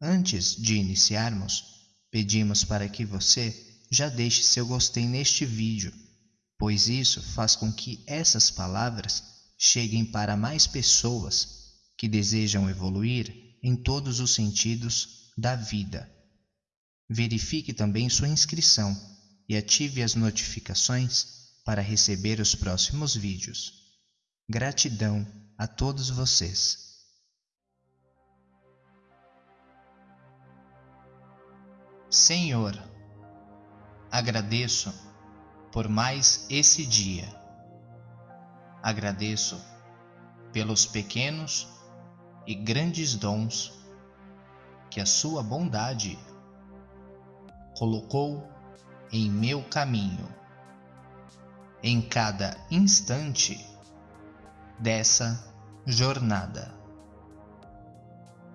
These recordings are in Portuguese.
Antes de iniciarmos, pedimos para que você já deixe seu gostei neste vídeo, pois isso faz com que essas palavras cheguem para mais pessoas que desejam evoluir em todos os sentidos da vida. Verifique também sua inscrição e ative as notificações para receber os próximos vídeos. Gratidão a todos vocês. Senhor, agradeço por mais esse dia. Agradeço pelos pequenos e grandes dons que a Sua bondade colocou em meu caminho, em cada instante dessa jornada.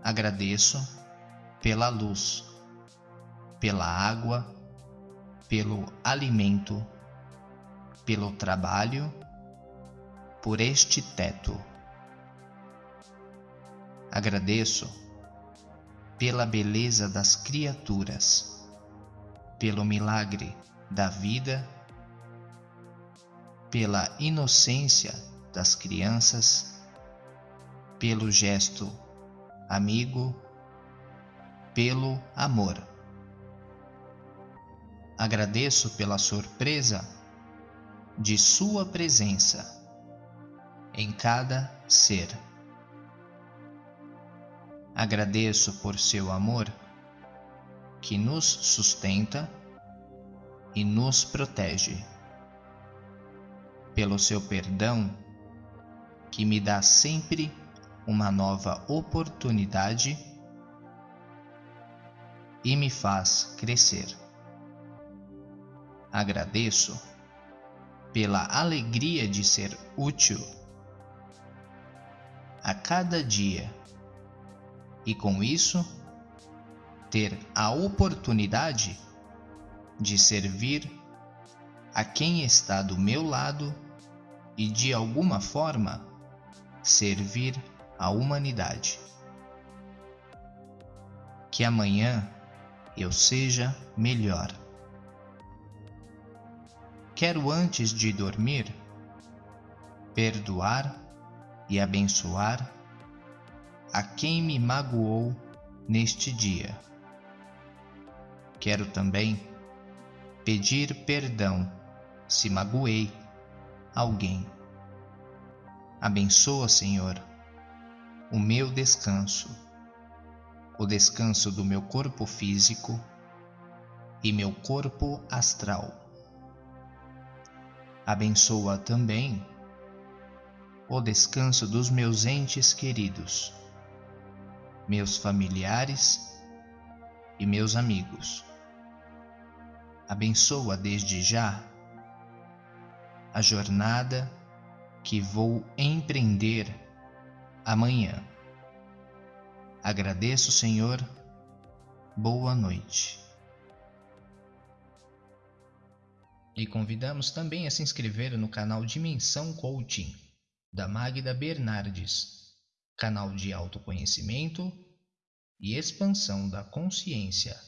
Agradeço pela luz pela água, pelo alimento, pelo trabalho, por este teto. Agradeço pela beleza das criaturas, pelo milagre da vida, pela inocência das crianças, pelo gesto amigo, pelo amor. Agradeço pela surpresa de Sua presença em cada ser. Agradeço por seu amor que nos sustenta e nos protege, pelo seu perdão que me dá sempre uma nova oportunidade e me faz crescer agradeço pela alegria de ser útil a cada dia e com isso ter a oportunidade de servir a quem está do meu lado e de alguma forma servir a humanidade. Que amanhã eu seja melhor. Quero antes de dormir perdoar e abençoar a quem me magoou neste dia. Quero também pedir perdão se magoei alguém. Abençoa, Senhor, o meu descanso, o descanso do meu corpo físico e meu corpo astral abençoa também o descanso dos meus entes queridos, meus familiares e meus amigos. Abençoa desde já a jornada que vou empreender amanhã. Agradeço, Senhor. Boa noite. E convidamos também a se inscrever no canal Dimensão Coaching, da Magda Bernardes, canal de autoconhecimento e expansão da consciência.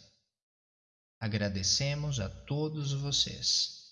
Agradecemos a todos vocês.